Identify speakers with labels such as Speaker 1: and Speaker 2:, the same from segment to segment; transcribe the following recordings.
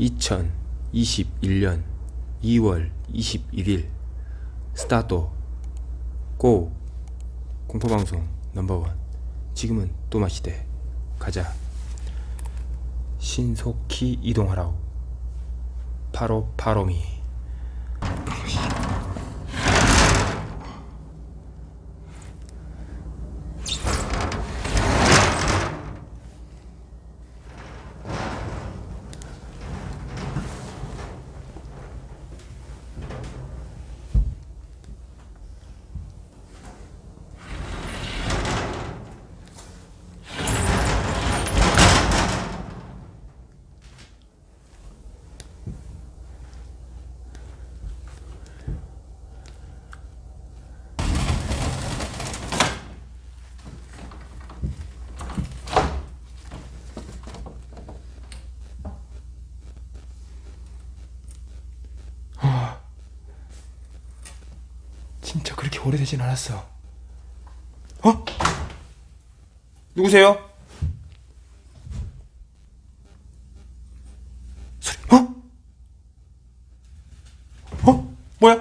Speaker 1: 2021년 2월 21일 스타트 고 공포방송 넘버원. 지금은 또마시대. 가자. 신속히 이동하라우 바로 바로미 진짜 그렇게 오래되진 않았어 어? 누구세요? 소리 어? 어? 뭐야?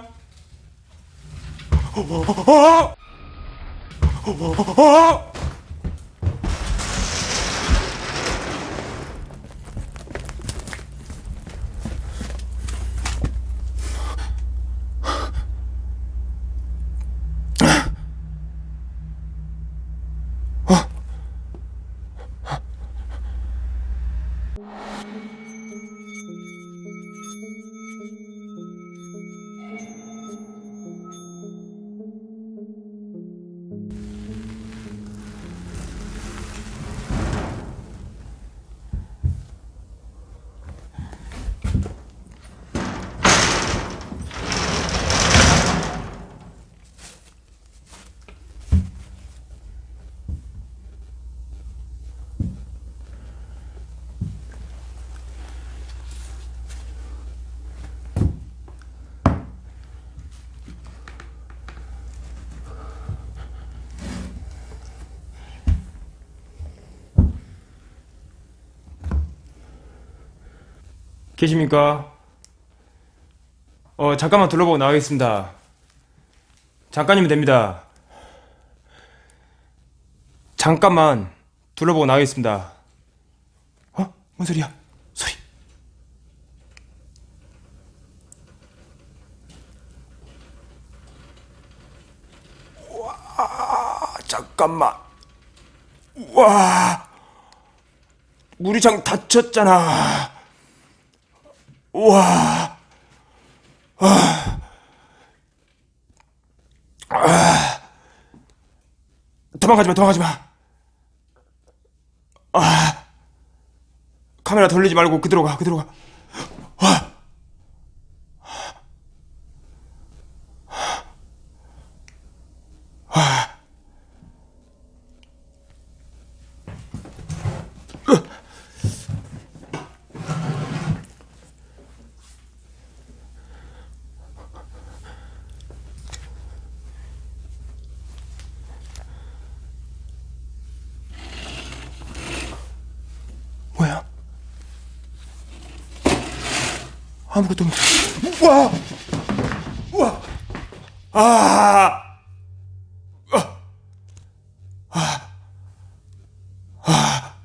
Speaker 1: 어? 어? 어? 어? 계십니까? 어, 잠깐만 둘러보고 나가겠습니다. 잠깐이면 됩니다. 잠깐만 둘러보고 나가겠습니다. 어? 뭔 소리야? 소리. 와, 잠깐만. 와, 무리장 다쳤잖아. 우와. 아. 아. 도망가지 마, 도망가지 마. 아. 카메라 돌리지 말고 그대로 가, 그대로 가. 아. 아무것도. 우와! 우와! 아! 아! 아! 아!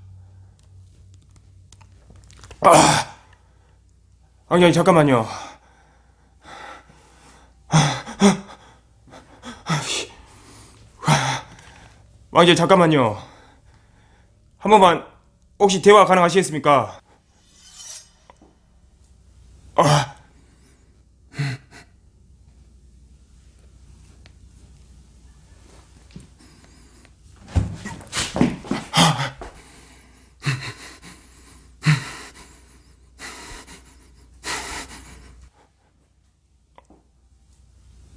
Speaker 1: 아! 왕장님 잠깐만요. 왕장님 잠깐만요. 한 번만 혹시 대화 가능하시겠습니까?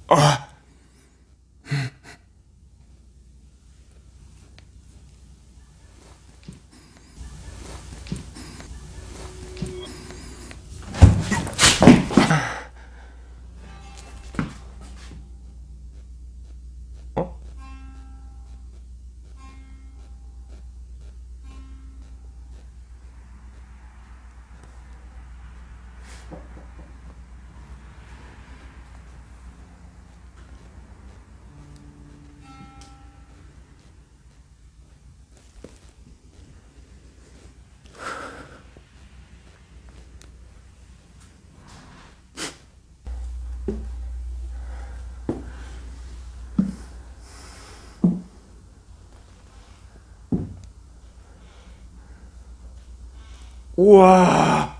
Speaker 1: 아. 우와.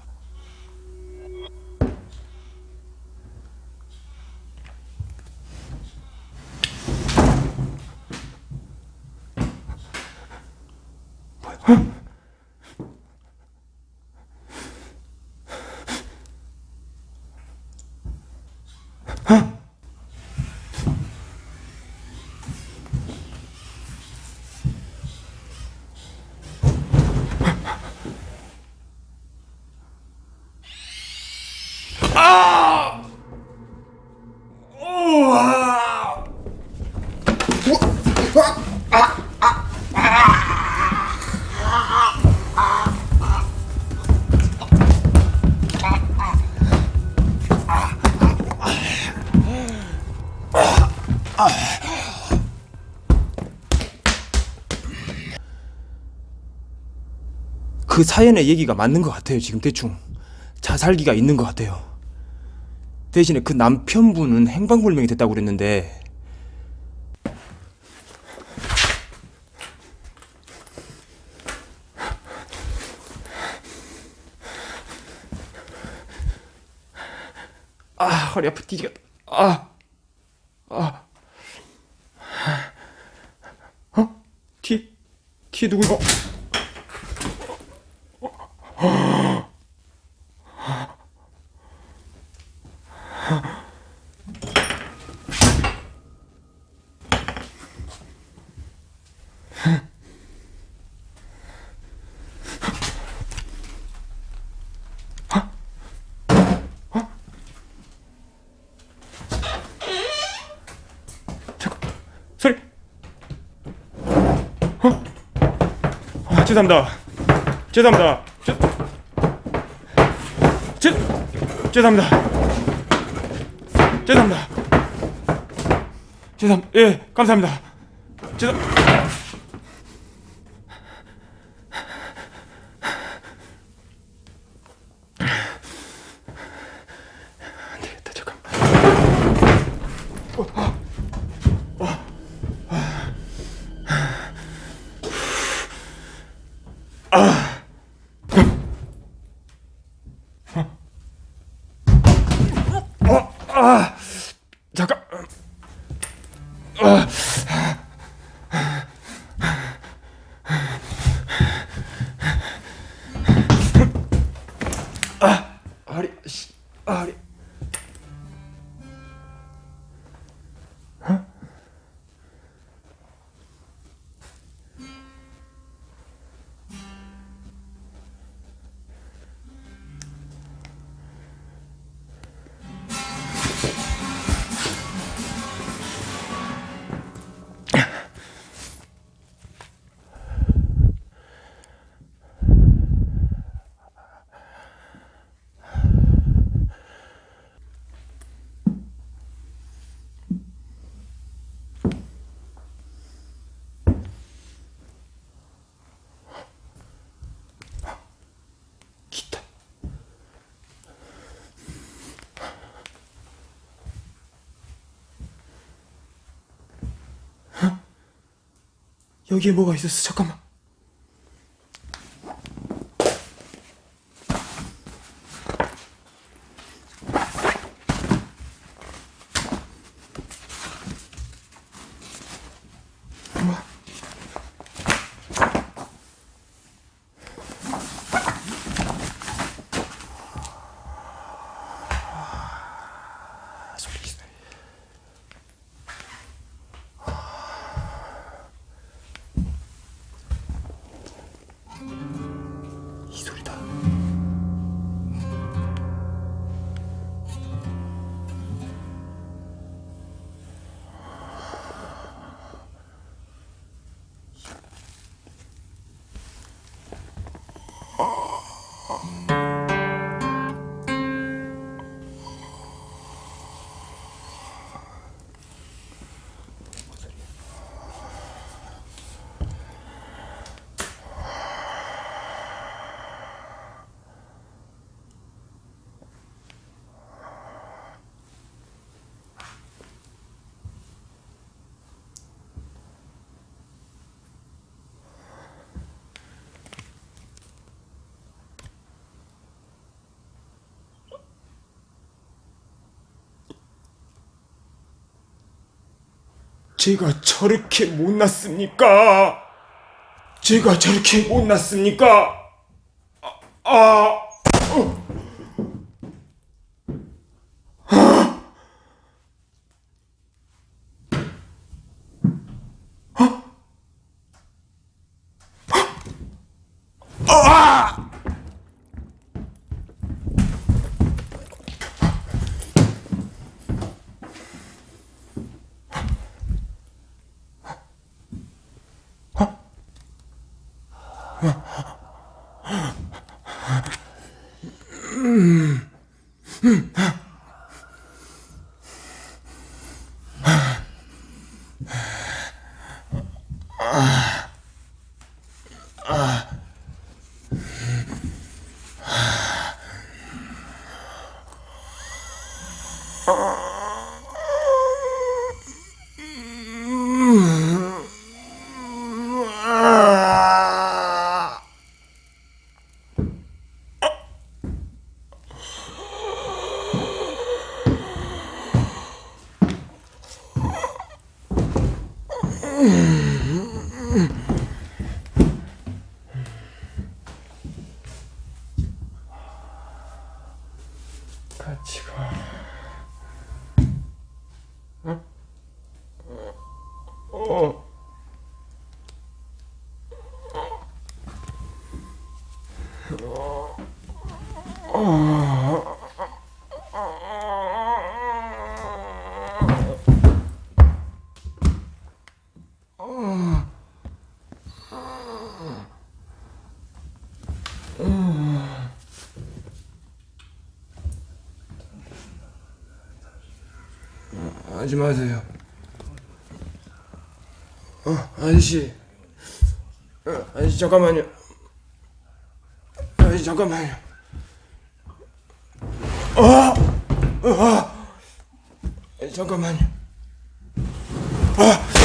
Speaker 1: 그 사연의 얘기가 맞는 것 같아요. 지금 대충 자살기가 있는 것 같아요. 대신에 그 남편분은 행방불명이 됐다고 그랬는데 아 허리 아파 뒤지겠다 아 아. 어? 티? 티 누구 이 어? 아, 죄송합니다. 죄송합니다. 죄, 죄, 죄송합니다. 죄송합니다. 죄송 예 감사합니다. 죄송 여기에 뭐가 있었어? 잠깐만 제가 저렇게 못났습니까? 제가 저렇게 못났습니까? 아, 아, 어. 같 이 가. 응? 어. 하지 마세요. 어, 아저씨. 어, 아저씨, 잠깐만요. 아저씨, 잠깐만요. 아! 아! 아저씨, 잠깐만요. 아!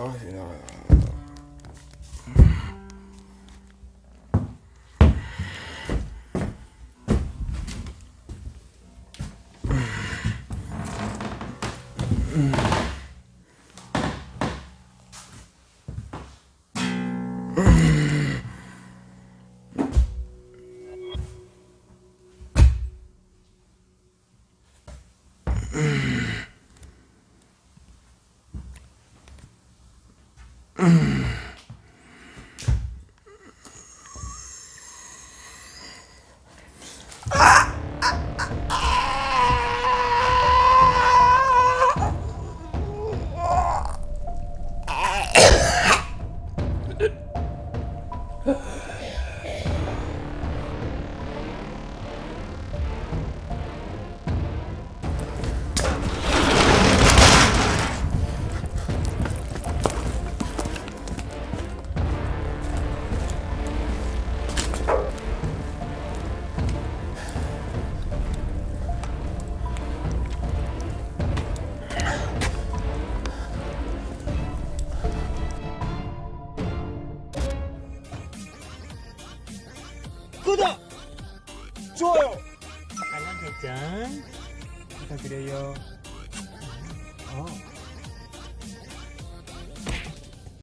Speaker 1: 나가세요, 나가